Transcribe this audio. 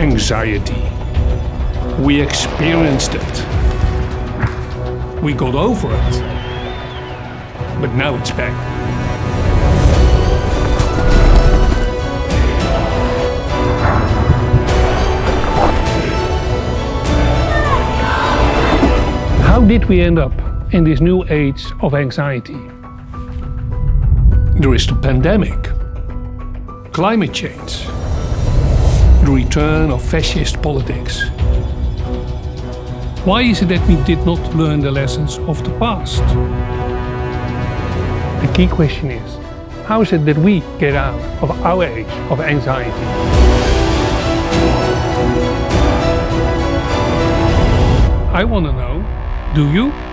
anxiety. We experienced it. We got over it. But now it's back. How did we end up in this new age of anxiety? There is the pandemic, climate change, the return of fascist politics. Why is it that we did not learn the lessons of the past? The key question is, how is it that we get out of our age of anxiety? I want to know, do you?